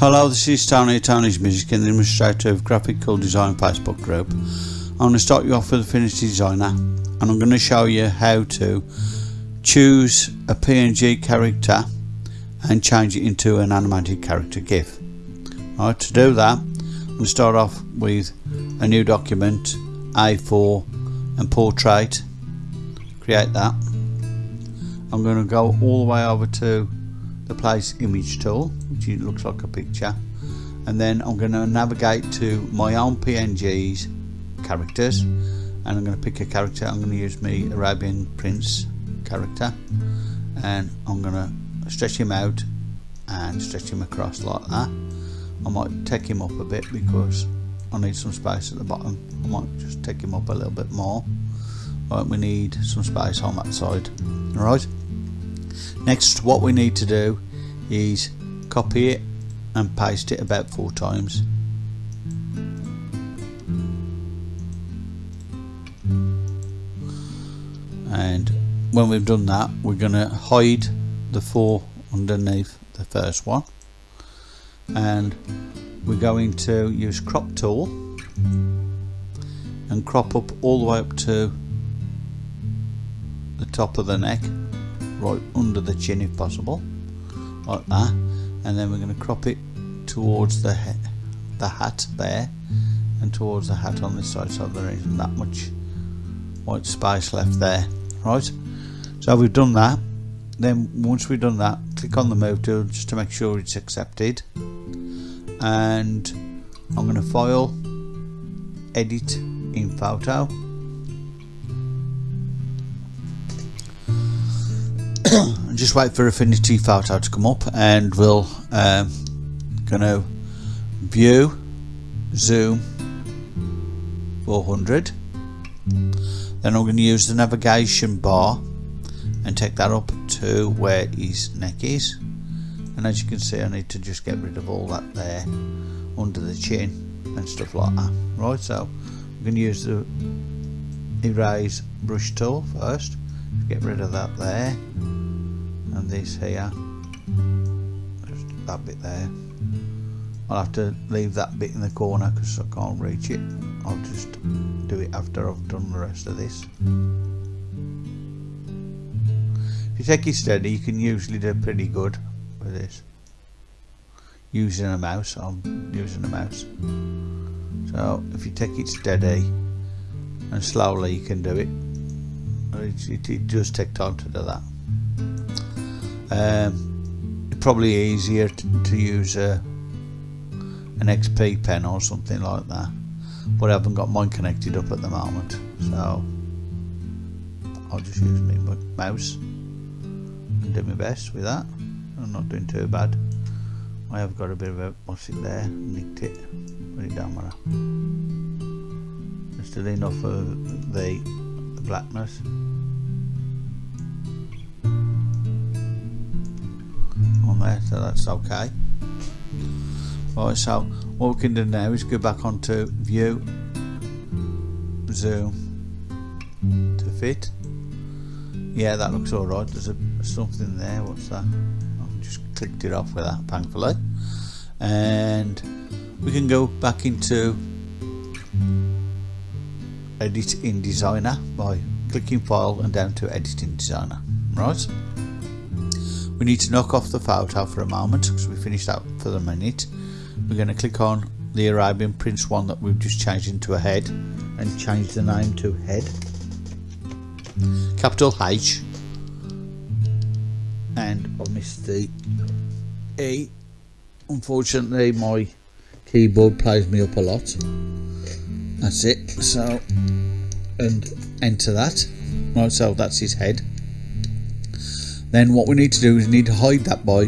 Hello, this is Tony Tony's Music and the administrator of Graphical Design Facebook group. I'm going to start you off with Affinity Designer and I'm going to show you how to choose a PNG character and change it into an animated character GIF. Alright, to do that, I'm going to start off with a new document, A4 and portrait. Create that. I'm going to go all the way over to the place image tool which looks like a picture. And then I'm going to navigate to my own PNGs characters and I'm going to pick a character. I'm going to use my Arabian Prince character and I'm going to stretch him out and stretch him across like that. I might take him up a bit because I need some space at the bottom. I might just take him up a little bit more. Right we need some space on that side. Alright next what we need to do is copy it and paste it about four times. And when we've done that we're going to hide the four underneath the first one. And we're going to use crop tool and crop up all the way up to the top of the neck right under the chin if possible like that. And then we're going to crop it towards the the hat there and towards the hat on this side so there isn't that much white space left there. Right so we've done that. Then once we've done that click on the move tool just to make sure it's accepted. And I'm going to file edit in photo just wait for Affinity Photo to come up and we'll um, gonna view zoom 400 then I'm going to use the navigation bar and take that up to where his neck is. And as you can see I need to just get rid of all that there under the chin and stuff like that. Right so I'm going to use the erase brush tool first. Get rid of that there and this ah, here just that bit there. I'll have to leave that bit in the corner because I can't reach it. I'll just do it after I've done the rest of this. If you take it steady you can usually do pretty good with this. Using a mouse I'm using a mouse. So if you take it steady and slowly you can do it. It, it, it does take time to do that um, probably easier to, to use a, an XP pen or something like that but I haven't got mine connected up at the moment so I'll just use my mouse and do my best with that. I'm not doing too bad. I have got a bit of a what's it there nicked it put it down there just enough of the blackness there so that's okay. Right so what we can do now is go back onto view zoom to fit. Yeah that looks alright there's a, something there what's that? I've just clicked it off with that thankfully. And we can go back into edit in designer by clicking file and down to edit in designer right we need to knock off the photo for a moment because we finished that for the minute. We're going to click on the Arabian Prince one that we've just changed into a head and change the name to head. Capital H and I missed the E. Unfortunately my keyboard plays me up a lot. That's it. So and enter that. Right, so that's his head then what we need to do is need to hide that by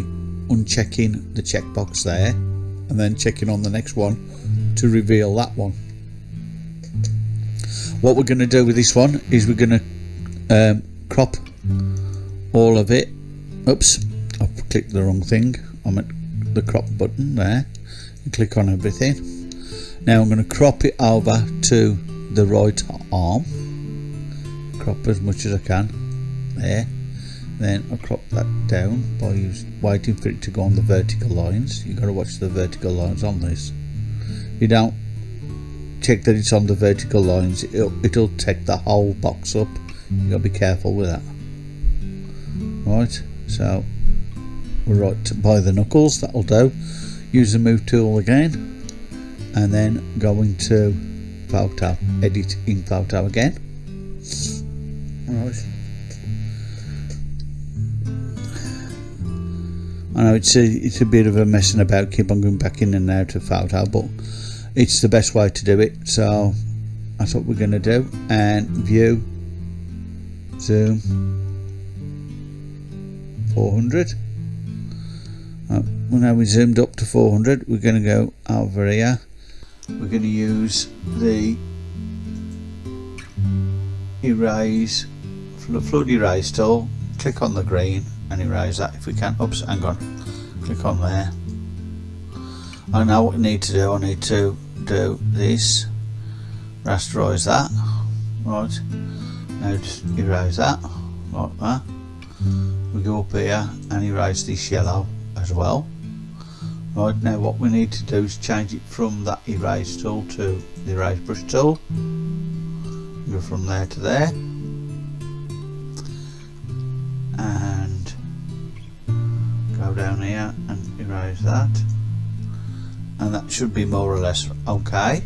unchecking the checkbox there and then checking on the next one to reveal that one. What we're going to do with this one is we're going to um, crop all of it. Oops I've clicked the wrong thing. I'm at the crop button there. And click on everything. Now I'm going to crop it over to the right arm. Crop as much as I can. There then I crop that down by waiting for it to go on the vertical lines? You've got to watch the vertical lines on this. You don't check that it's on the vertical lines it'll, it'll take the whole box up. You've got to be careful with that. Right so we're right by the knuckles that'll do. Use the move tool again and then go into photo edit in photo again. Right I know it's a, it's a bit of a messing about keep on going back in and out of photo but it's the best way to do it. So that's what we're going to do. And view zoom 400 uh, well now we zoomed up to 400 we're going to go over here. We're going to use the erase flood erase tool click on the green and erase that if we can oops hang on. Click on there. I know what we need to do. I need to do this. Rasterize that. Right. Now just erase that. Like that. We go up here and erase this yellow as well. Right now what we need to do is change it from that erase tool to the erase brush tool. Go from there to there should be more or less okay.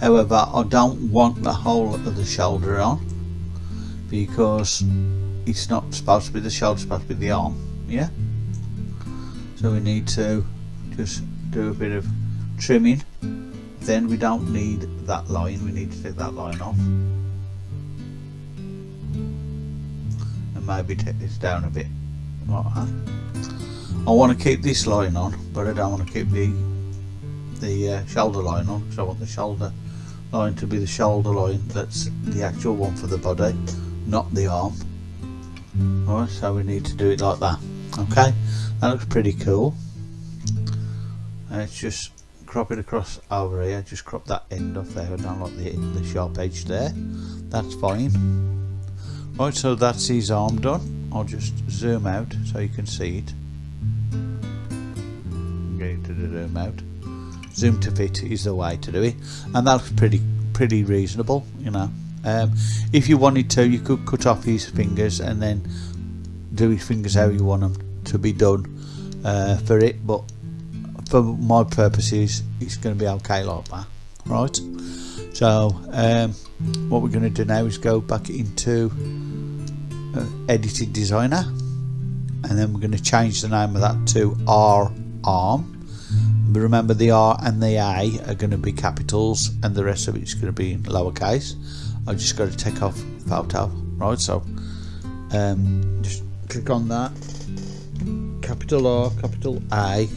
However I don't want the whole of the shoulder on because it's not supposed to be the shoulder, it's supposed to be the arm yeah? So we need to just do a bit of trimming. Then we don't need that line we need to take that line off. And maybe take this down a bit. Like I want to keep this line on but I don't want to keep the the uh, shoulder line on so I want the shoulder line to be the shoulder line that's the actual one for the body not the arm. Alright so we need to do it like that. Okay that looks pretty cool. Let's just crop it across over here just crop that end off there I don't like the, the sharp edge there. That's fine. Right so that's his arm done. I'll just zoom out so you can see it. To the zoom out zoom to fit is the way to do it. And that's pretty pretty reasonable you know. Um, if you wanted to you could cut off his fingers and then do his fingers how you want them to be done uh, for it. But for my purposes it's going to be okay like that. Right so um, what we're going to do now is go back into uh, edited designer. And then we're going to change the name of that to R arm remember the R and the A are going to be capitals and the rest of it's going to be in lowercase. I've just got to take off photo right so um, just click on that. Capital R capital A.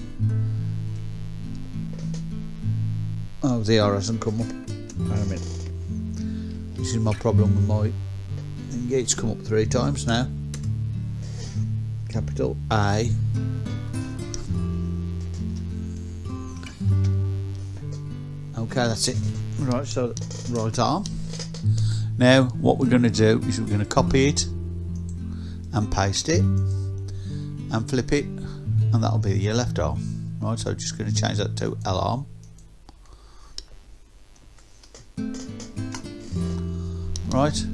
Oh the R hasn't come up. Wait a minute. This is my problem with my it's come up three times now. Capital A okay that's it. Right so right arm. Now what we're going to do is we're going to copy it and paste it and flip it and that'll be your left arm. Right so just going to change that to L arm. Right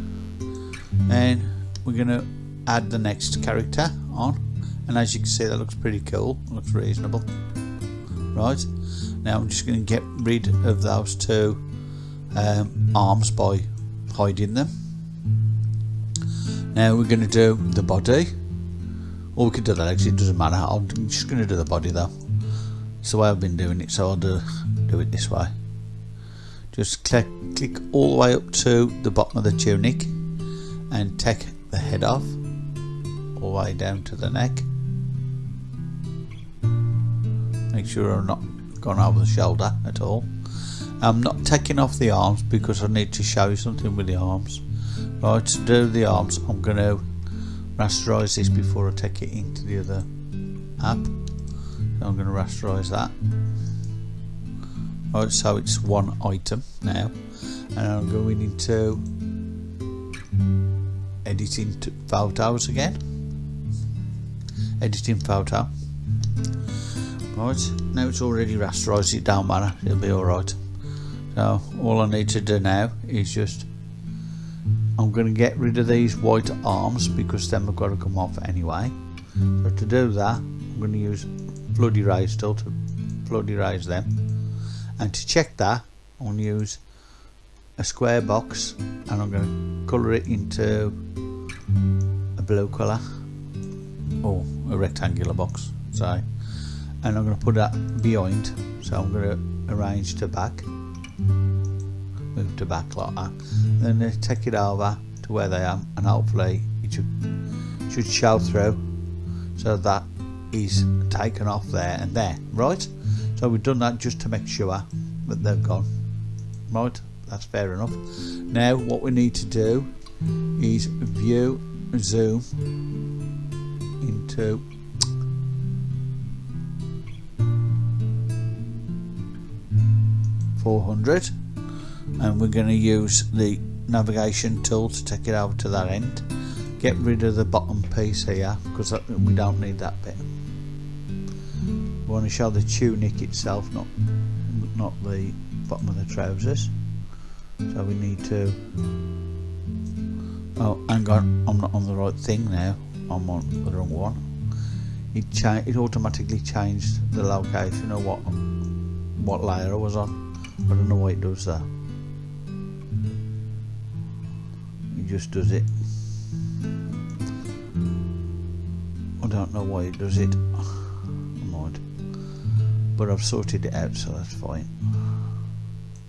and we're going to add the next character on and as you can see that looks pretty cool looks reasonable. Right now I'm just going to get rid of those two um, arms by hiding them. Now we're going to do the body. Or we could do the legs, it doesn't matter. I'm just going to do the body though. It's the way I've been doing it, so I'll do, do it this way. Just click, click all the way up to the bottom of the tunic and take the head off all the way down to the neck. Make sure I'm not gone over the shoulder at all. I'm not taking off the arms because I need to show you something with the arms. Right, to do the arms, I'm going to rasterize this before I take it into the other app. So I'm going to rasterize that. Right, so it's one item now, and I'm going into editing photos again. editing photo right now it's already rasterized it don't matter it'll be alright so all I need to do now is just I'm going to get rid of these white arms because then we've got to come off anyway. So to do that I'm going to use flood erase tool to flood erase them. And to check that I'm going to use a square box and I'm going to colour it into a blue colour or a rectangular box sorry and I'm going to put that behind. So I'm going to arrange to back. Move to back like that. Then take it over to where they are and hopefully it should, should show through so that is taken off there and there right? So we've done that just to make sure that they've gone. Right? That's fair enough. Now what we need to do is view zoom into Four hundred, and we're going to use the navigation tool to take it over to that end. Get rid of the bottom piece here because we don't need that bit. We want to show the tunic itself, not not the bottom of the trousers. So we need to. Oh, hang on, I'm not on the right thing now. I'm on the wrong one. It it automatically changed the location of what what layer I was on. I don't know why it does that. It just does it. I don't know why it does it. I'm. But I've sorted it out so that's fine.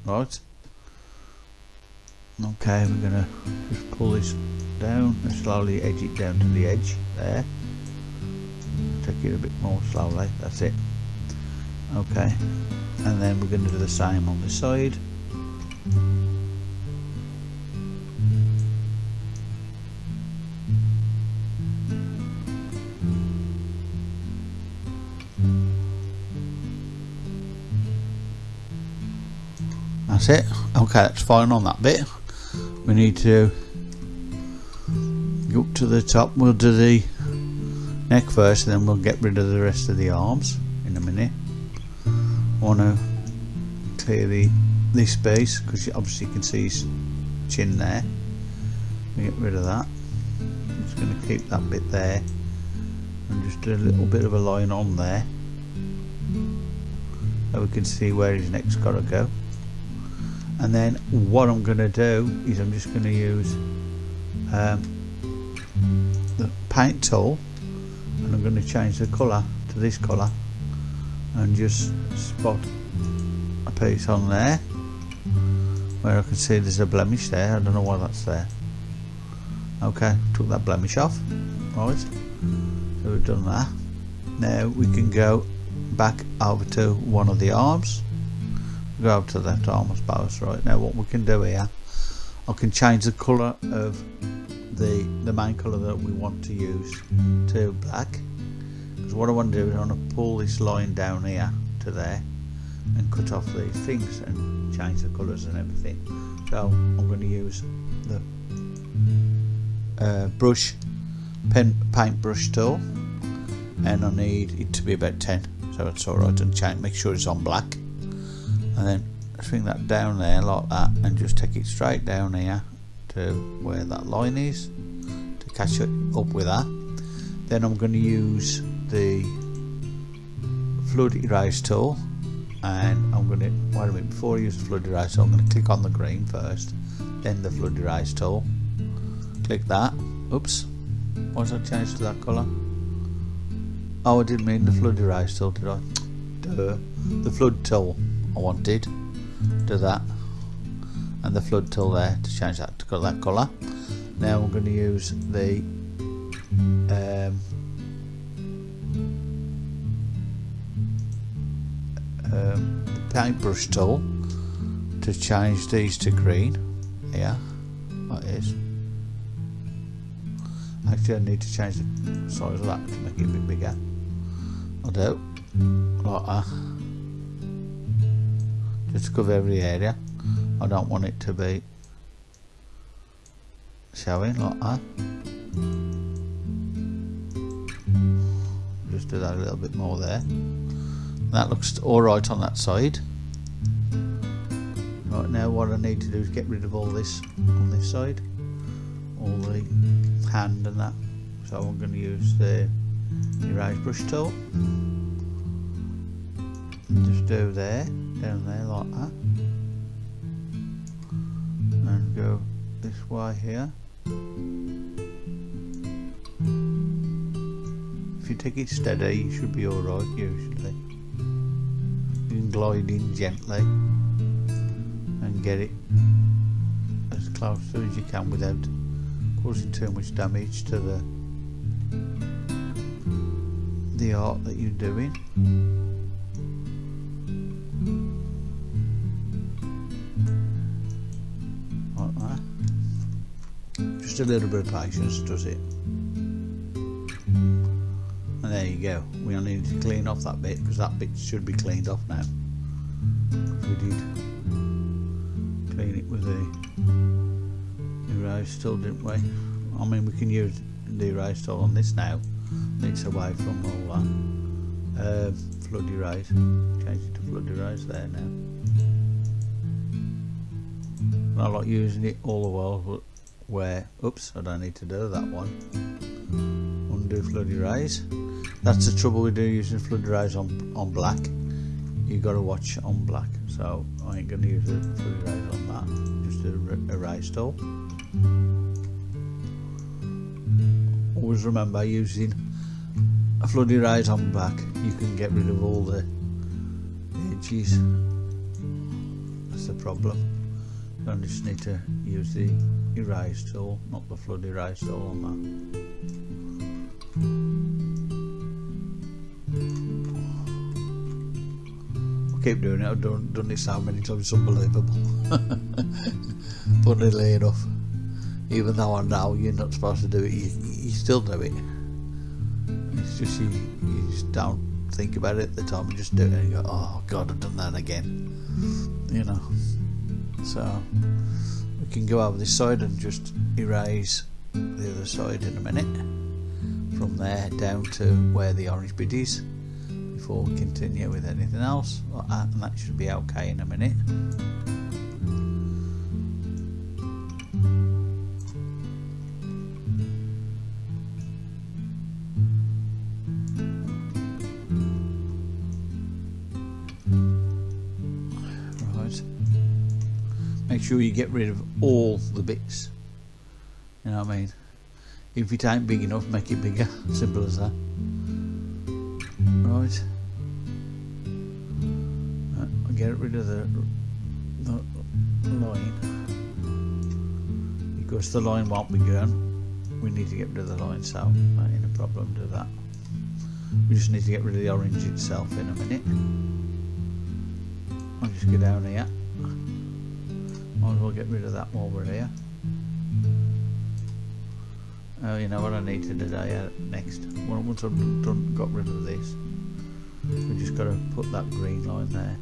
Right. Okay, we're gonna just pull this down and slowly edge it down to the edge there. Take it a bit more slowly, that's it. Okay, and then we're going to do the same on the side. That's it. Okay, that's fine on that bit we need to go up to the top we'll do the neck first and then we'll get rid of the rest of the arms in a minute want to clear the this space because obviously you can see his chin there. Get rid of that. I'm just going to keep that bit there. And just do a little bit of a line on there. So we can see where his neck's got to go. And then what I'm going to do is I'm just going to use um, the paint tool. And I'm going to change the colour to this colour and just spot a piece on there where I can see there's a blemish there. I don't know why that's there. Okay took that blemish off. Right so we've done that. Now we can go back over to one of the arms. Go to the left arm I suppose. Right now what we can do here I can change the colour of the the main colour that we want to use to black because what I want to do is I want to pull this line down here to there and cut off these things and change the colours and everything. So I'm going to use the uh, brush pen paint brush tool and I need it to be about 10 so it's alright and change, make sure it's on black. And then swing that down there like that and just take it straight down here to where that line is to catch it up with that. Then I'm going to use the flood erase tool and I'm going to wait a minute before I use the flood erase tool I'm going to click on the green first then the flood erase tool click that. Oops. Why's that changed to that colour? Oh I didn't mean the flood erase tool did I? Duh. the flood tool I wanted do that. And the flood tool there to change that to that colour. Now I'm going to use the um, um, the paintbrush tool to change these to green. Yeah that is. Actually I need to change the size of that to make it a bit bigger. I'll do like that. Just cover every area. I don't want it to be showing like that. Just do that a little bit more there that looks alright on that side. Right now what I need to do is get rid of all this on this side. All the hand and that. So I'm going to use the erase brush tool. Just do there down there like that. And go this way here. If you take it steady you should be alright usually can glide in gently and get it as close as you can without causing too much damage to the the art that you're doing. Like that. Just a little bit of patience does it go. We only need to clean off that bit because that bit should be cleaned off now. We did clean it with the erase tool didn't we? I mean we can use the erase tool on this now. It's away from all that. Uh, flood erase change it to flood erase there now. I like using it all the while where oops I don't need to do that one. Undo flood erase that's the trouble with using flood erase on, on black. You got to watch on black so I ain't going to use the flood erase on that. Just a erase tool always remember using a flood erase on black. You can get rid of all the edges. That's the problem. I just need to use the erase tool not the flood erase tool on that keep doing it. I've done, done this so many times, it's unbelievable. nearly enough. Even though I know you're not supposed to do it, you, you still do it. It's just you, you just don't think about it at the time, you just do it and you go, oh god, I've done that again. You know. So, we can go over this side and just erase the other side in a minute. From there down to where the orange bit is before we continue with anything else. Uh, and that should be okay in a minute. Right. Make sure you get rid of all the bits. You know what I mean? If it ain't big enough make it bigger. Simple as that. Right get rid of the, the line. Because the line won't be gone we need to get rid of the line so ain't a problem do that. We just need to get rid of the orange itself in a minute. I'll just go down here. Might as well get rid of that while we're here. Oh, you know what I need to do uh, next? Once I've done, got rid of this, we just got to put that green line there.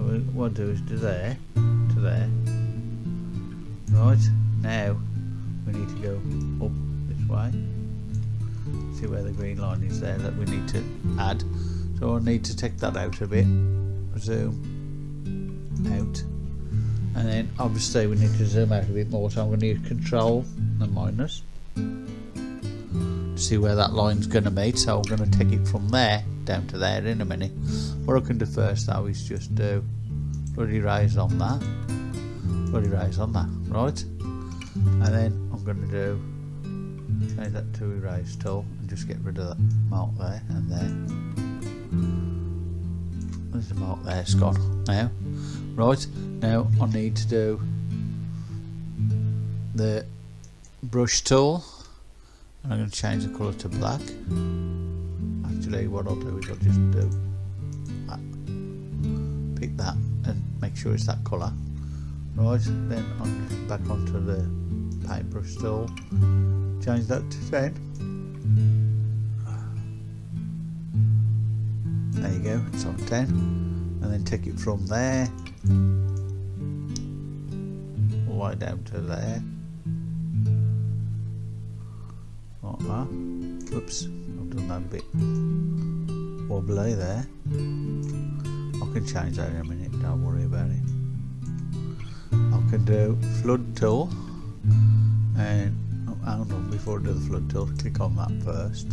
So what I do is do there, to there. Right, now we need to go up this way. See where the green line is there that we need to add. So I need to take that out a bit. Zoom out. And then obviously we need to zoom out a bit more, so I'm going to use control and minus see where that line's going to meet so I'm going to take it from there down to there in a minute. What I can do first though is just do flood erase on that. Flood erase on that right? And then I'm going to do change that to erase tool and just get rid of that mark there and there. There's the mark there? It's gone now. Right now I need to do the brush tool. And I'm going to change the colour to black what I'll do is I'll just do that. pick that and make sure it's that colour. Right then I'm back onto the paintbrush tool change that to 10 there you go it's on 10 and then take it from there. All the way down to there. Like uh, oops done that bit wobbly there. I can change that in a minute don't worry about it. I can do flood tool and oh, hang on before I do the flood tool click on that first.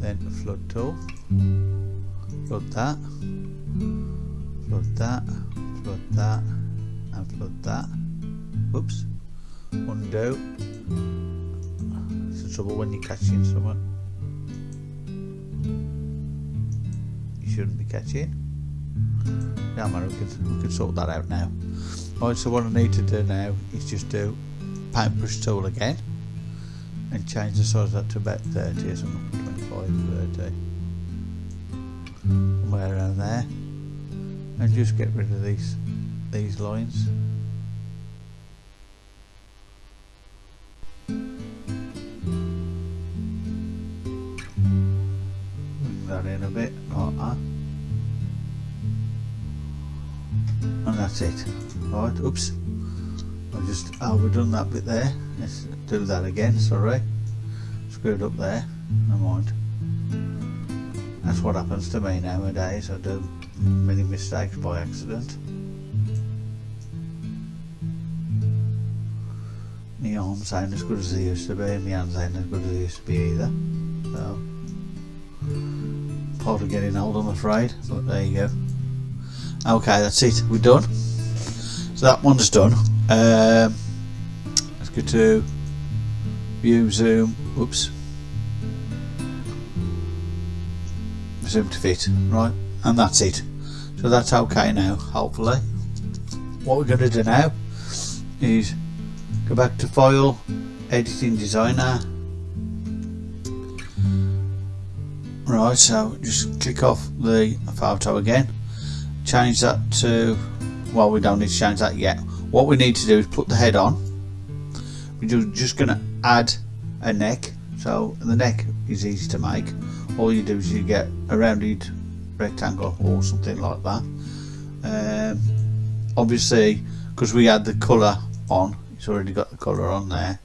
Then the flood tool flood that flood that flood that and flood that. Whoops undo trouble when you're catching someone you shouldn't be catching yeah man we can, we can sort that out now Alright, so what I need to do now is just do paintbrush tool again. And change the size of that to about 30 or something, 25, 30 somewhere around there. And just get rid of these these lines that in a bit like that and that's it. Right oops. I just overdone that bit there. Let's do that again sorry. Screwed up there. Never mind. That's what happens to me nowadays. I do many mistakes by accident. My arms ain't as good as they used to be my hands ain't as good as they used to be either. So part of getting old I'm afraid but there you go. Okay that's it. We're done. So that one's done. Um, let's go to view zoom. Oops. Zoom to fit right and that's it. So that's okay now hopefully. What we're going to do now is go back to file editing designer right so just click off the photo again. Change that to well we don't need to change that yet. What we need to do is put the head on. We're just going to add a neck. So the neck is easy to make. All you do is you get a rounded rectangle or something like that. Um, obviously because we had the colour on it's already got the colour on there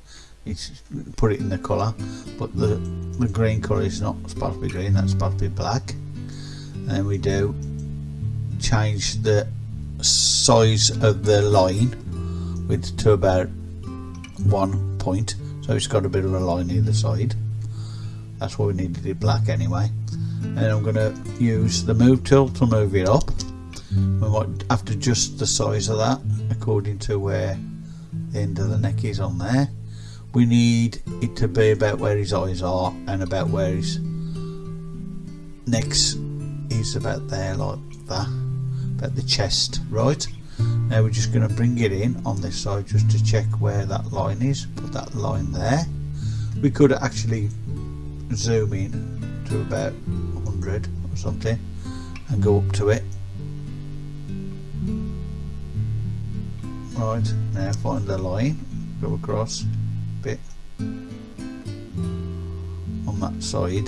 it's put it in the colour but the the green colour is not supposed to be green that's supposed to be black. And we do change the size of the line with to about one point so it's got a bit of a line either side. That's why we needed it black anyway. And I'm going to use the move tool to move it up. We might have to adjust the size of that according to where the end of the neck is on there we need it to be about where his eyes are and about where his neck is about there like that about the chest right? Now we're just going to bring it in on this side just to check where that line is. Put that line there. We could actually zoom in to about 100 or something and go up to it. Right now find the line go across bit. On that side.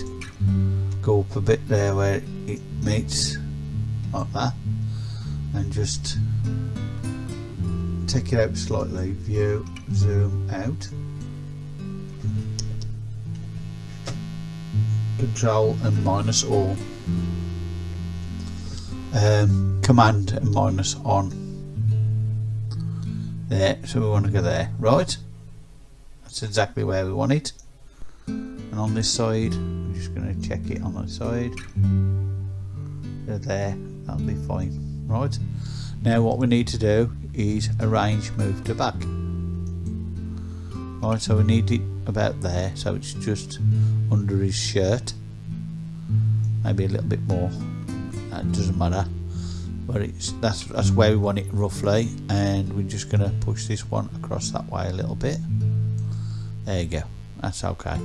Go up a bit there where it meets like that. And just take it out slightly view zoom out. Control and minus all. Um, command and minus on. There so we want to go there. Right that's exactly where we want it. And on this side I'm just going to check it on that side. There that'll be fine. Right. Now what we need to do is arrange move to back. Right so we need it about there so it's just under his shirt. Maybe a little bit more. That doesn't matter. But it's that's that's where we want it roughly and we're just going to push this one across that way a little bit there you go. That's okay.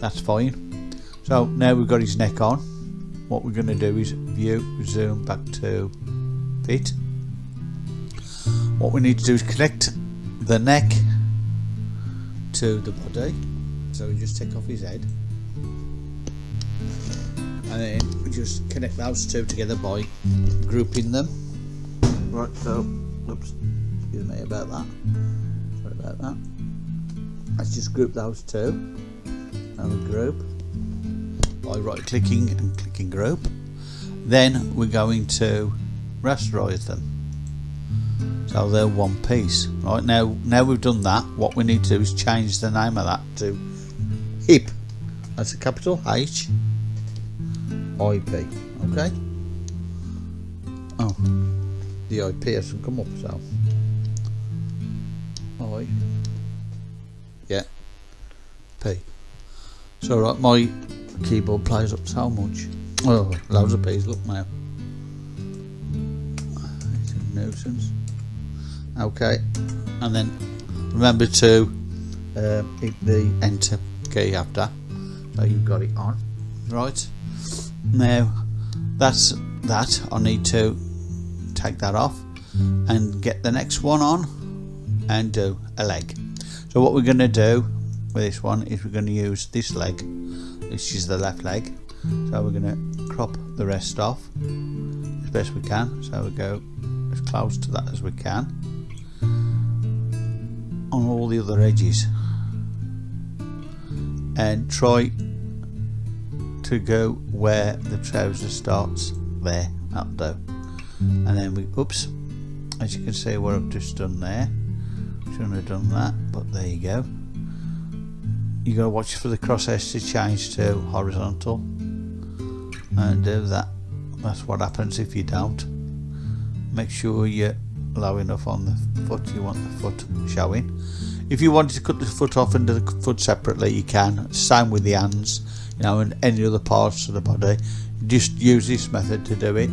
That's fine. So now we've got his neck on what we're going to do is view zoom back to fit what we need to do is connect the neck to the body. So we just take off his head. And then we just connect those two together by grouping them. Right so oops excuse me about that. Sorry about that let's just group those two. And group. By right clicking and clicking group. Then we're going to rasterize them. So they're one piece. Right now now we've done that what we need to do is change the name of that to hip. That's a capital H. IP okay. Oh. The IP hasn't come up so. I So right my keyboard plays up so much. Oh loads of P's look now it's a nuisance okay and then remember to uh, hit the enter key after so you've got it on. Right. Now that's that. I need to take that off and get the next one on and do a leg. So what we're going to do with this one is we're going to use this leg. This is the left leg. So we're going to crop the rest off as best we can. So we go as close to that as we can. On all the other edges. And try to go where the trouser starts there up though. And then we oops as you can see what I've just done there. Shouldn't have done that but there you go you got to watch for the crosshairs to change to horizontal. And do that that's what happens if you don't. Make sure you're low enough on the foot you want the foot showing. If you wanted to cut the foot off and do the foot separately you can. Same with the hands you know and any other parts of the body. Just use this method to do it.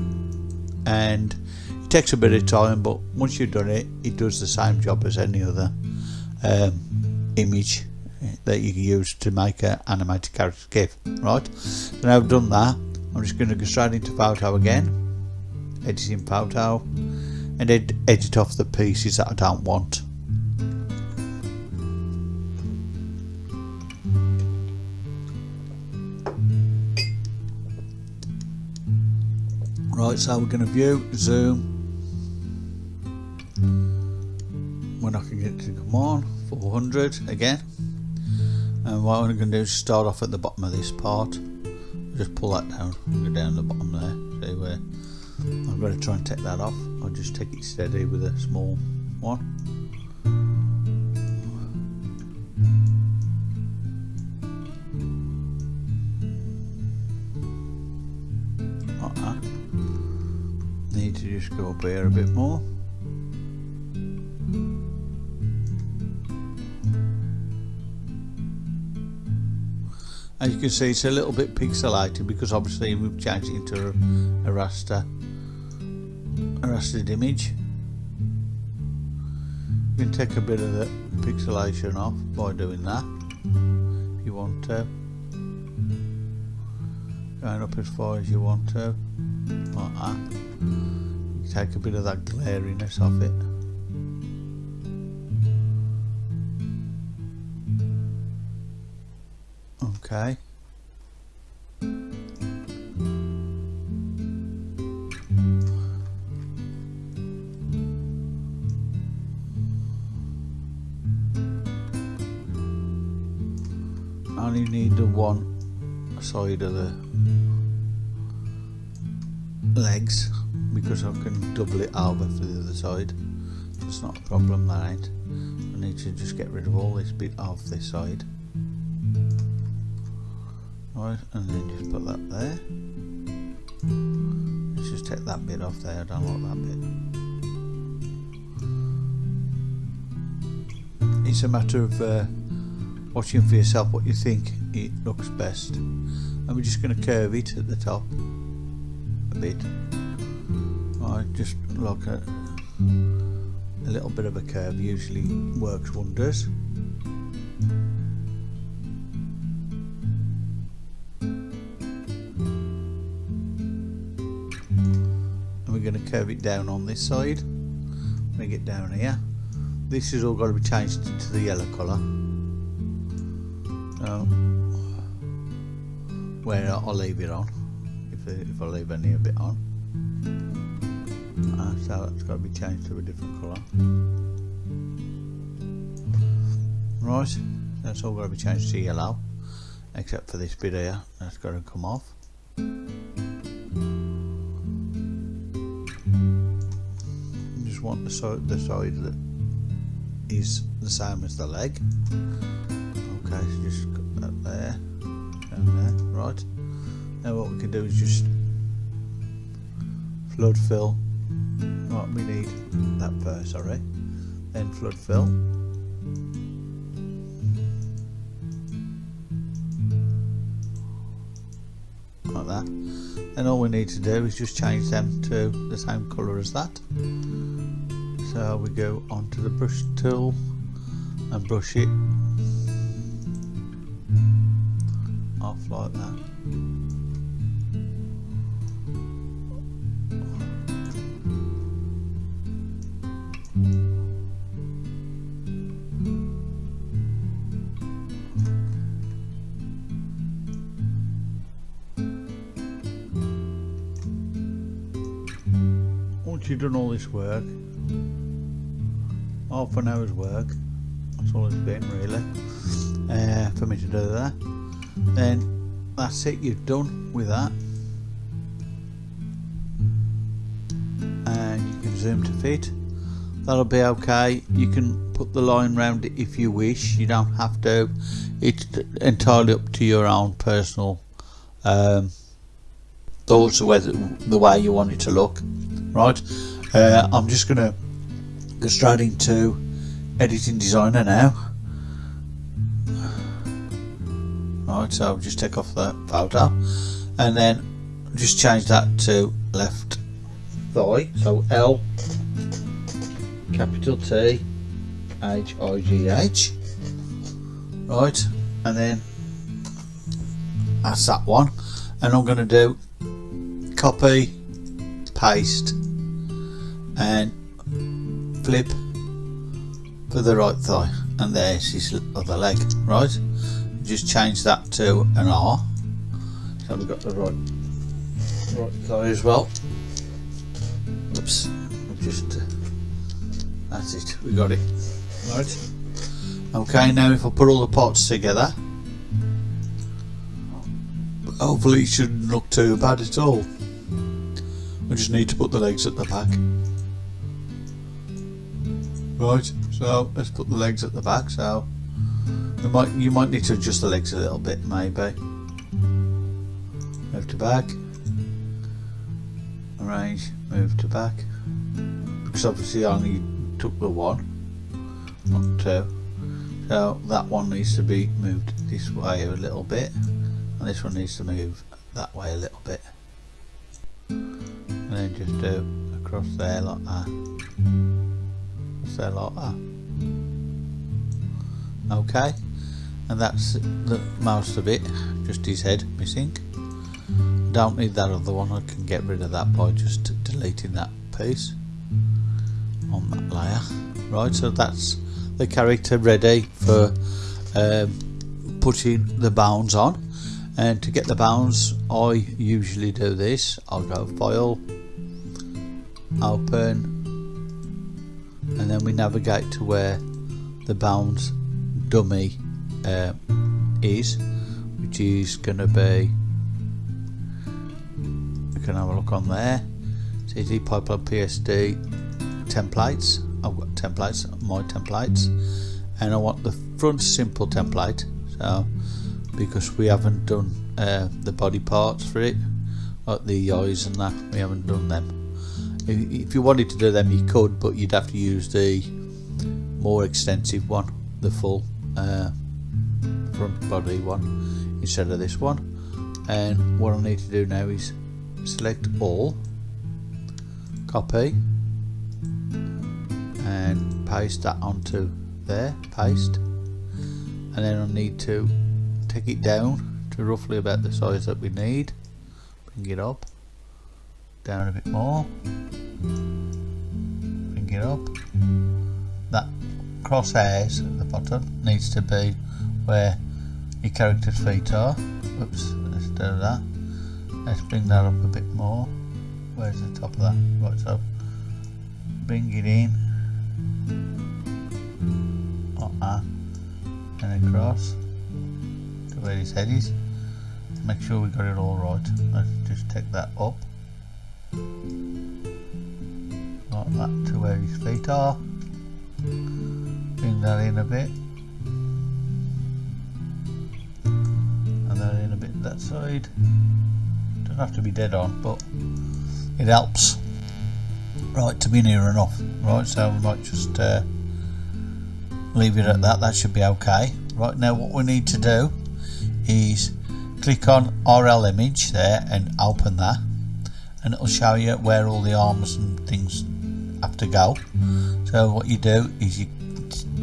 And it takes a bit of time but once you've done it it does the same job as any other um, image that you can use to make an animated character GIF right? So now I've done that I'm just going to go straight into photo again. Editing photo. And ed edit off the pieces that I don't want. Right so we're going to view zoom. We're not going get to come on 400 again and what I'm going to do is start off at the bottom of this part. Just pull that down go down the bottom there see where. I'm going to try and take that off. I'll just take it steady with a small one. Like that. Need to just go up here a bit more as you can see it's a little bit pixelated because obviously we've changed it into a, a raster a rastered image. You can take a bit of the pixelation off by doing that if you want to. Going up as far as you want to like that. You take a bit of that glariness off it Okay. I only need the one side of the legs because I can double it over for the other side. It's not a problem, that. I need to just get rid of all this bit off this side right and then just put that there. Let's just take that bit off there I don't like that bit. It's a matter of uh, watching for yourself what you think it looks best. And we're just going to curve it at the top a bit. Right just like a, a little bit of a curve usually works wonders curve it down on this side. Bring it down here. This has all got to be changed to the yellow colour. So where I'll leave it on if, if I leave any of it on. Uh, so that's got to be changed to a different colour. Right that's all got to be changed to yellow except for this bit here that's got to come off want the side the side that is the same as the leg. Okay so just got that there and there right. Now what we can do is just flood fill. Right we need that first sorry. Then flood fill. Like that. And all we need to do is just change them to the same colour as that so we go onto the brush tool and brush it off like that. Once you've done all this work half an hour's work. That's all it's been really. Uh, for me to do that. Then that's it you're done with that. And you can zoom to fit. That'll be okay. You can put the line around it if you wish. You don't have to. It's entirely up to your own personal um, thoughts of whether the way you want it to look. Right? Uh, I'm just gonna go straight into Affinity Designer now. Right so I'll just take off the photo and then just change that to left thigh. So L capital T H I G H. Right and then that's that one. And I'm going to do copy paste and flip for the right thigh and there's his other leg right? Just change that to an R. So we've got the right right thigh as well. Oops just uh, that's it we got it right? Okay now if I put all the parts together hopefully it shouldn't look too bad at all. We just need to put the legs at the back right so let's put the legs at the back so you might you might need to adjust the legs a little bit maybe. Move to back. Arrange move to back. Because obviously I only took the one not two. So that one needs to be moved this way a little bit and this one needs to move that way a little bit. And then just do across there like that there like that okay. And that's the most of it. Just his head missing. Don't need that other one. I can get rid of that by just deleting that piece on that layer. Right so that's the character ready for um, putting the bounds on. And to get the bounds I usually do this. I'll go file open and then we navigate to where the bounds dummy uh, is which is going to be we can have a look on there. CD pipeline PSD templates. I've got templates my templates. And I want the front simple template so because we haven't done uh, the body parts for it like the eyes and that we haven't done them if you wanted to do them you could but you'd have to use the more extensive one the full uh, front body one instead of this one. And what I need to do now is select all copy and paste that onto there paste. And then I need to take it down to roughly about the size that we need bring it up down a bit more. Bring it up. That crosshairs at the bottom needs to be where your character's feet are. Oops let's do that. Let's bring that up a bit more. Where's the top of that? Right so bring it in. Like that. And across. To where his head is. Make sure we got it all right. Let's just take that up like that to where his feet are. Bring that in a bit. And then in a bit that side. Don't have to be dead on but it helps. Right to be near enough right? So we might just uh, leave it at that. That should be okay. Right now what we need to do is click on RL image there and open that. And it'll show you where all the arms and things have to go. So what you do is you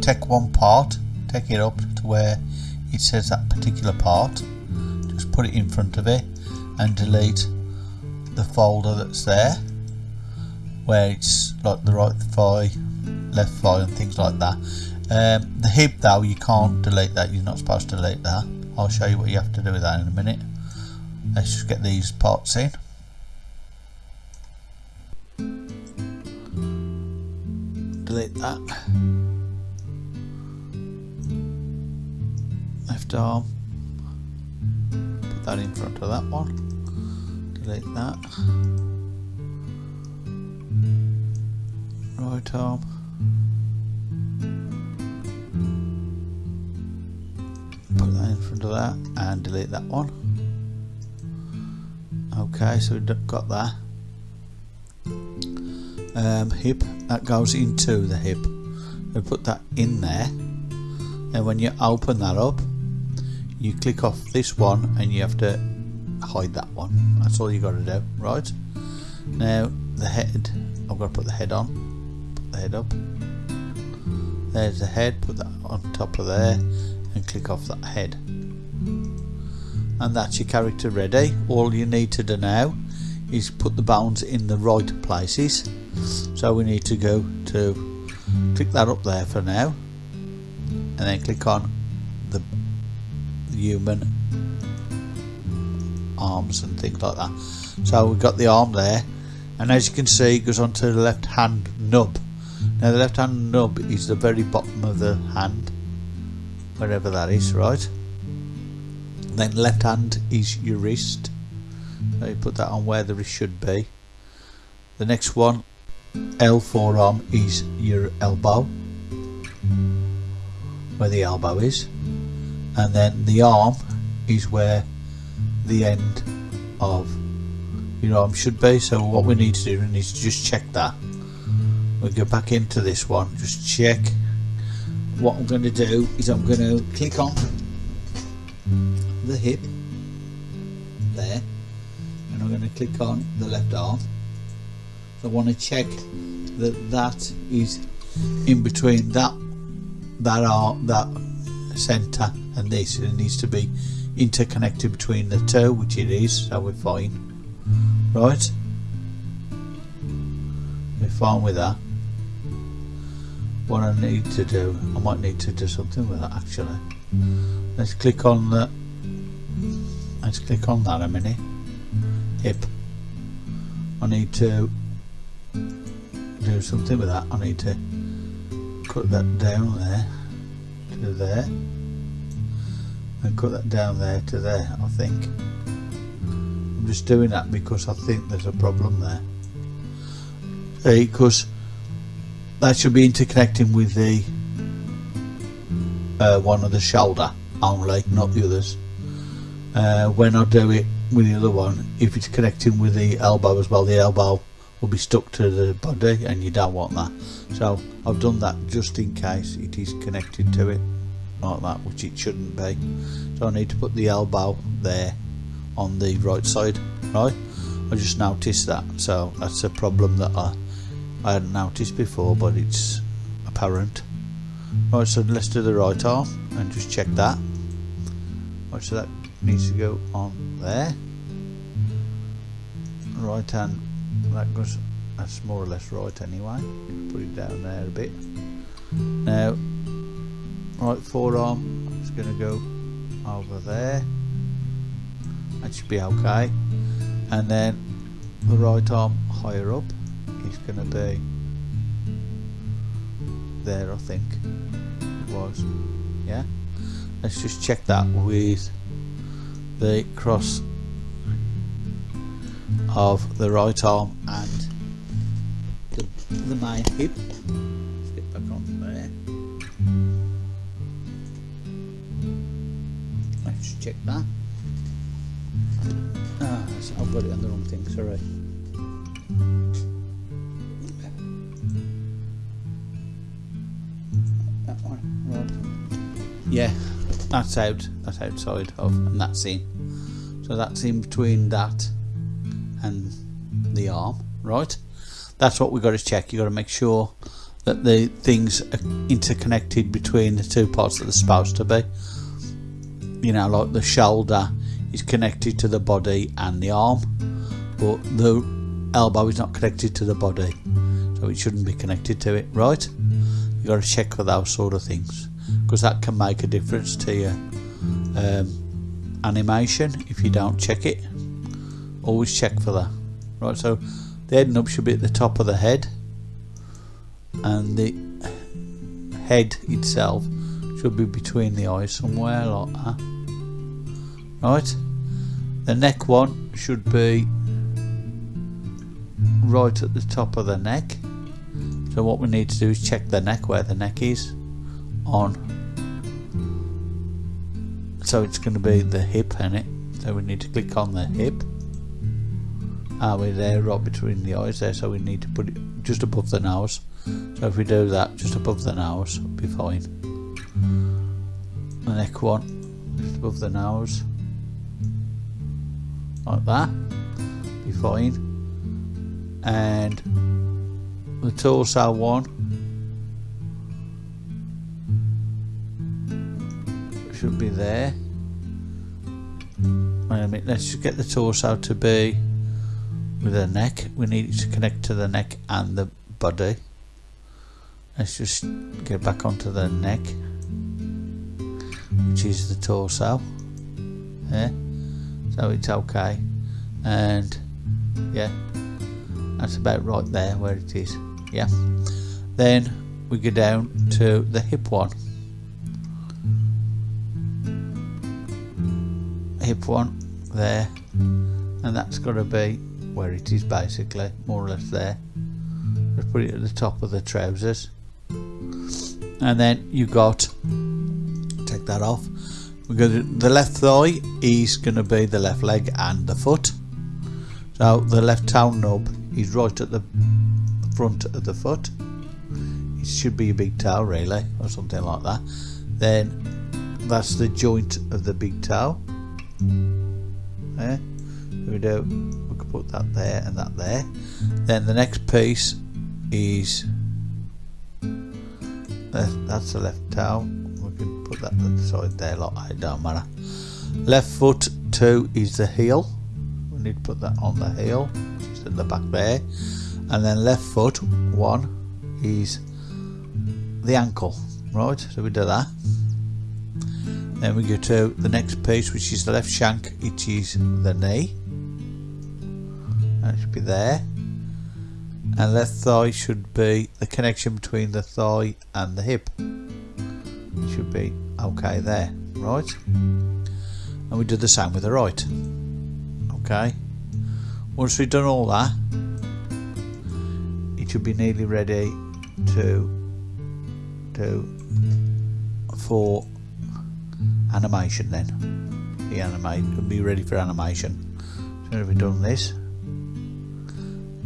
take one part take it up to where it says that particular part just put it in front of it and delete the folder that's there where it's like the right thigh left thigh and things like that. Um, the hip though you can't delete that. You're not supposed to delete that. I'll show you what you have to do with that in a minute. Let's just get these parts in delete that. Left arm. Put that in front of that one. Delete that. Right arm. Put that in front of that and delete that one. Okay so we've got that um, hip that goes into the hip. We put that in there. And when you open that up you click off this one and you have to hide that one. That's all you got to do right? Now the head. I've got to put the head on. Put the head up. There's the head. Put that on top of there and click off that head. And that's your character ready. All you need to do now is put the bones in the right places so we need to go to click that up there for now and then click on the human arms and things like that. So we've got the arm there and as you can see it goes onto the left hand nub. Now the left hand nub is the very bottom of the hand wherever that is right? Then left hand is your wrist. So you put that on where the wrist should be. The next one L forearm is your elbow where the elbow is. And then the arm is where the end of your arm should be. So what we need to do is just check that. We'll go back into this one just check. What I'm going to do is I'm going to click on the hip there and I'm going to click on the left arm I want to check that that is in between that that arm that center and this. It needs to be interconnected between the two which it is so we're fine. Right? We're fine with that. What I need to do I might need to do something with that actually. Let's click on the let's click on that a minute. Hip I need to do something with that. I need to cut that down there to there. And cut that down there to there I think. I'm just doing that because I think there's a problem there. Because that should be interconnecting with the uh, one of the shoulder only, not the others. Uh, when I do it with the other one, if it's connecting with the elbow as well, the elbow will be stuck to the body and you don't want that. So I've done that just in case it is connected to it like that, which it shouldn't be. So I need to put the elbow there on the right side, right? I just noticed that, so that's a problem that I I hadn't noticed before but it's apparent right so let's do the right arm and just check that right so that needs to go on there right hand that goes that's more or less right anyway. Put it down there a bit. Now right forearm is going to go over there. That should be okay. And then the right arm higher up is going to be there I think it was. Yeah? Let's just check that with the cross of the right arm and the, the main hip. Let's get back on there. Check that. Ah, I've got it on the wrong thing, sorry. That one, right. Yeah, that's out, that's outside of, and that's in. So that's in between that arm, right? That's what we've got to check. You've got to make sure that the things are interconnected between the two parts that they're supposed to be. You know, like the shoulder is connected to the body and the arm, but the elbow is not connected to the body, so it shouldn't be connected to it, right? You've got to check for those sort of things because that can make a difference to your um, animation if you don't check it always check for that right so the head nub should be at the top of the head. And the head itself should be between the eyes somewhere like that. Right? The neck one should be right at the top of the neck. So what we need to do is check the neck where the neck is on. So it's going to be the hip in it so we need to click on the hip are we there right between the eyes there? So we need to put it just above the nose. So if we do that just above the nose it'll be fine. The neck one just above the nose. Like that be fine. And the torso one. Should be there. Wait a minute let's just get the torso to be with the neck. We need to connect to the neck and the body. Let's just get back onto the neck which is the torso. Yeah so it's okay. And yeah that's about right there where it is. Yeah. Then we go down to the hip one. Hip one there. And that's got to be where it is basically more or less there. Just put it at the top of the trousers. And then you got take that off we go to the left thigh is going to be the left leg and the foot. So the left toe nub is right at the front of the foot. It should be a big toe really or something like that. Then that's the joint of the big toe. Eh? We do we could put that there and that there. Then the next piece is uh, that's the left toe. We can put that to the side there like it don't matter. Left foot two is the heel. We need to put that on the heel just at the back there. And then left foot one is the ankle right? So we do that. Then we go to the next piece which is the left shank it is the knee should be there. And left thigh should be the connection between the thigh and the hip should be okay there right? And we do the same with the right okay? Once we've done all that it should be nearly ready to to for animation then. The animate will be ready for animation. So we've done this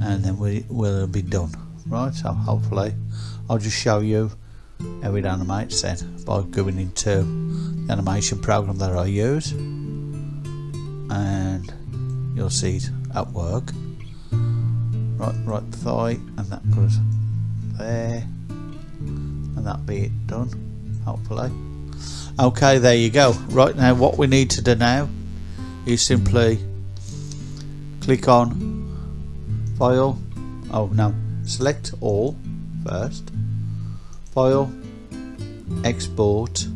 and then we will be done. Right so hopefully I'll just show you how it animates then by going into the animation program that I use and you'll see it at work. Right right thigh and that goes there and that be it done hopefully. Okay there you go. Right now what we need to do now is simply click on file. Oh no. Select all first. File. Export.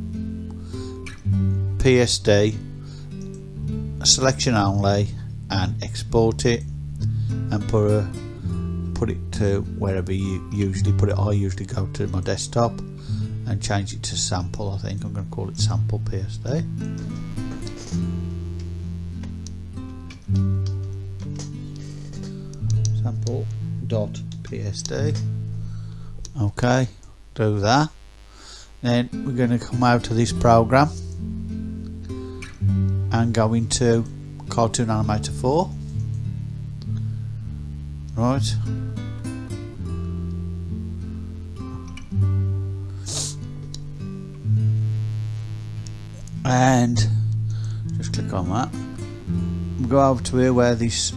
PSD selection only and export it and put a put it to wherever you usually put it. I usually go to my desktop and change it to sample I think. I'm going to call it sample PSD sample dot PSD okay do that. Then we're going to come out of this program and go into Cartoon Animator 4 right. And just click on that. Go over to here where this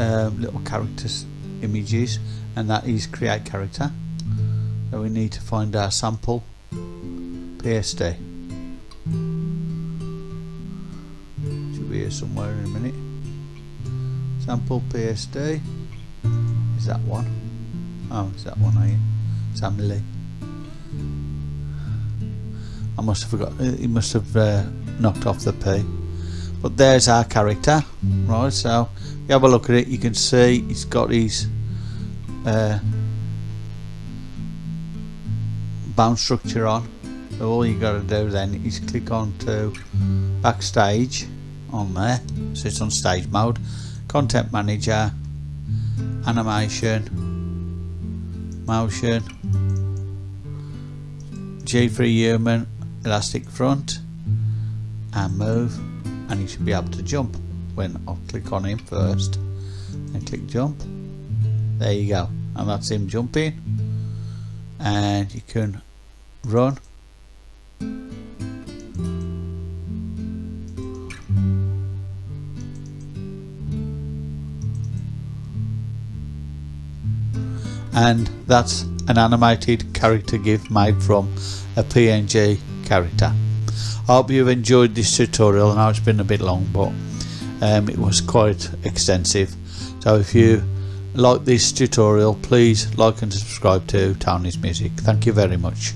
uh, little characters images and that is create character. So we need to find our sample. PSD should be here somewhere in a minute. Sample PSD is that one? Oh, is that one are you? I must have forgot he must have uh, knocked off the P but there's our character right so you have a look at it you can see he's got his uh, bound structure on. So all you got to do then is click on to backstage on there. So it's on stage mode. Content manager animation motion G3 human elastic front and move and you should be able to jump when I'll click on him first. And click jump. There you go. And that's him jumping. And you can run. And that's an animated character GIF made from a PNG character. I hope you've enjoyed this tutorial. I know it's been a bit long but um, it was quite extensive so if you like this tutorial please like and subscribe to Tony's Music. Thank you very much.